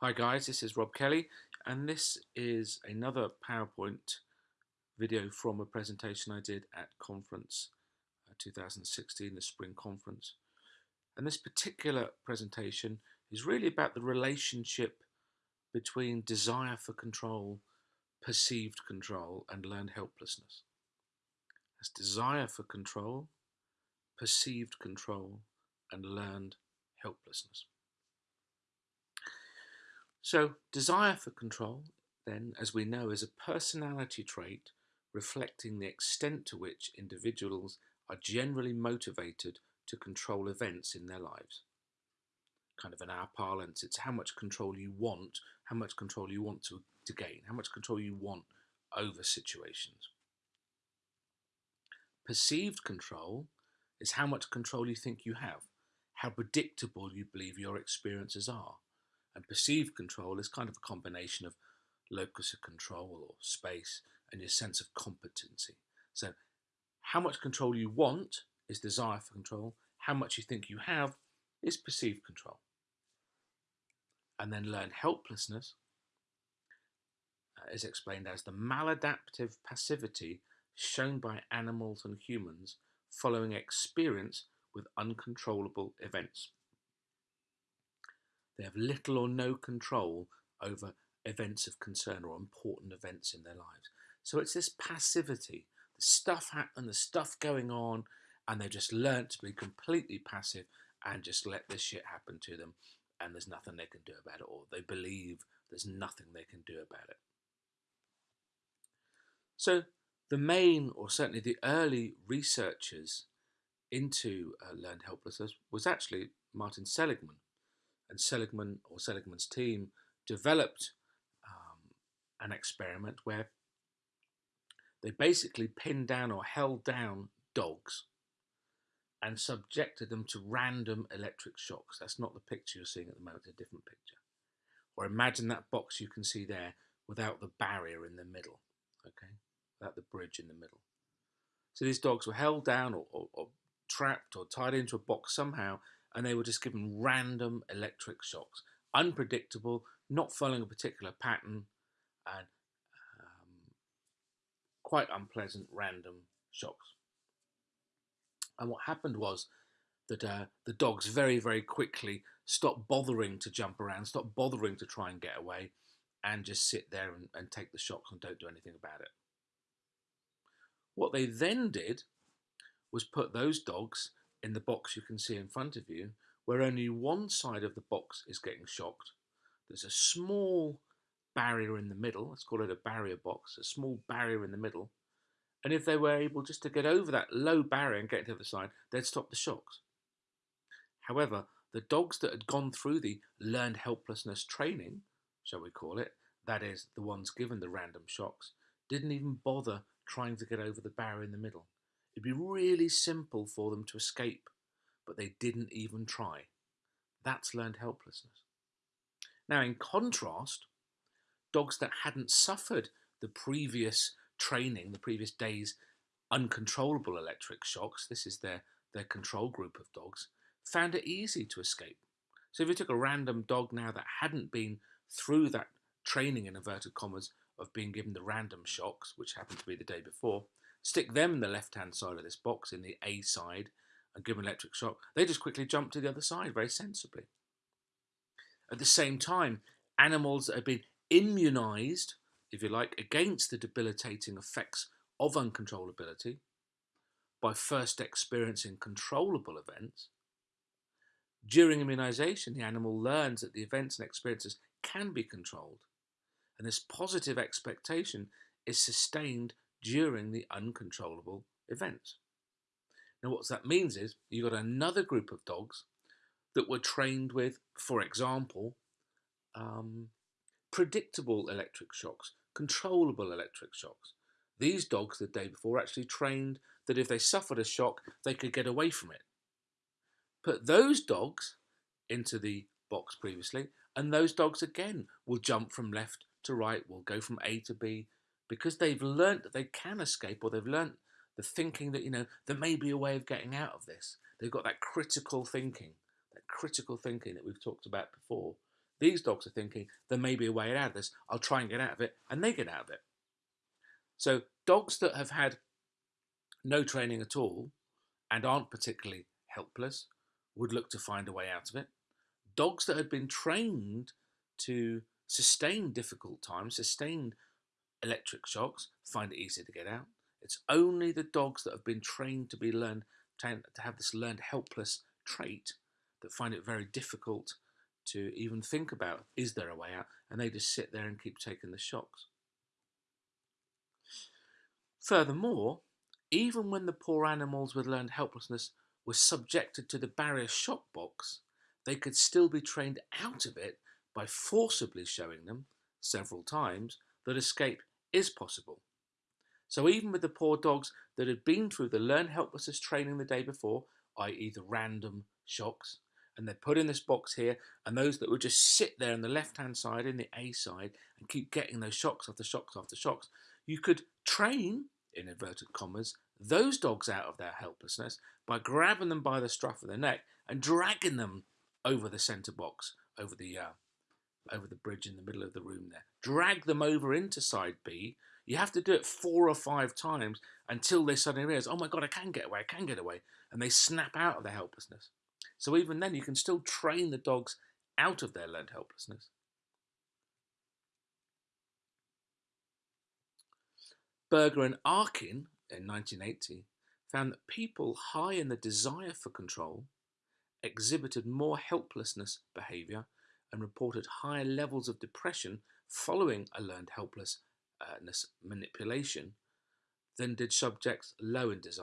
Hi guys, this is Rob Kelly and this is another PowerPoint video from a presentation I did at conference uh, 2016, the spring conference. And this particular presentation is really about the relationship between desire for control, perceived control and learned helplessness. That's desire for control, perceived control and learned helplessness. So desire for control, then, as we know, is a personality trait reflecting the extent to which individuals are generally motivated to control events in their lives. Kind of in our parlance, it's how much control you want, how much control you want to, to gain, how much control you want over situations. Perceived control is how much control you think you have, how predictable you believe your experiences are. And perceived control is kind of a combination of locus of control or space and your sense of competency. So how much control you want is desire for control. How much you think you have is perceived control. And then learn helplessness uh, is explained as the maladaptive passivity shown by animals and humans following experience with uncontrollable events. They have little or no control over events of concern or important events in their lives. So it's this passivity, the stuff happening, the stuff going on, and they've just learnt to be completely passive and just let this shit happen to them and there's nothing they can do about it or they believe there's nothing they can do about it. So the main, or certainly the early researchers into uh, learned helplessness was actually Martin Seligman and Seligman or Seligman's team developed um, an experiment where they basically pinned down or held down dogs and subjected them to random electric shocks. That's not the picture you're seeing at the moment, it's a different picture. Or imagine that box you can see there without the barrier in the middle, okay? Without the bridge in the middle. So these dogs were held down or, or, or trapped or tied into a box somehow and they were just given random electric shocks. Unpredictable, not following a particular pattern, and um, quite unpleasant random shocks. And what happened was that uh, the dogs very, very quickly stopped bothering to jump around, stopped bothering to try and get away, and just sit there and, and take the shocks and don't do anything about it. What they then did was put those dogs in the box you can see in front of you, where only one side of the box is getting shocked. There's a small barrier in the middle, let's call it a barrier box, a small barrier in the middle. And if they were able just to get over that low barrier and get to the other side, they'd stop the shocks. However, the dogs that had gone through the learned helplessness training, shall we call it, that is, the ones given the random shocks, didn't even bother trying to get over the barrier in the middle. It'd be really simple for them to escape, but they didn't even try. That's learned helplessness. Now, in contrast, dogs that hadn't suffered the previous training, the previous day's uncontrollable electric shocks, this is their, their control group of dogs, found it easy to escape. So if you took a random dog now that hadn't been through that training in inverted commas of being given the random shocks, which happened to be the day before, stick them in the left-hand side of this box, in the A side, and give an electric shock, they just quickly jump to the other side very sensibly. At the same time, animals that have been immunized, if you like, against the debilitating effects of uncontrollability by first experiencing controllable events, during immunization, the animal learns that the events and experiences can be controlled, and this positive expectation is sustained during the uncontrollable events. Now, what that means is you've got another group of dogs that were trained with, for example, um, predictable electric shocks, controllable electric shocks. These dogs the day before actually trained that if they suffered a shock, they could get away from it. Put those dogs into the box previously, and those dogs again will jump from left to right, will go from A to B, because they've learnt that they can escape or they've learnt the thinking that, you know, there may be a way of getting out of this. They've got that critical thinking, that critical thinking that we've talked about before. These dogs are thinking there may be a way out of this. I'll try and get out of it, and they get out of it. So dogs that have had no training at all and aren't particularly helpless would look to find a way out of it. Dogs that had been trained to sustain difficult times, sustain electric shocks, find it easier to get out. It's only the dogs that have been trained to be learned to have this learned helpless trait that find it very difficult to even think about is there a way out and they just sit there and keep taking the shocks. Furthermore, even when the poor animals with learned helplessness were subjected to the barrier shock box, they could still be trained out of it by forcibly showing them several times that escape is possible. So even with the poor dogs that had been through the learned helplessness training the day before, i.e. the random shocks, and they're put in this box here, and those that would just sit there on the left-hand side, in the A side, and keep getting those shocks after shocks after shocks, you could train, in inverted commas, those dogs out of their helplessness by grabbing them by the scruff of the neck and dragging them over the centre box, over the uh, over the bridge in the middle of the room there. Drag them over into side B. You have to do it four or five times until they suddenly realise, oh my God, I can get away, I can get away. And they snap out of their helplessness. So even then, you can still train the dogs out of their learned helplessness. Burger and Arkin in 1980 found that people high in the desire for control exhibited more helplessness behaviour and reported higher levels of depression following a learned helplessness manipulation than did subjects low in desire.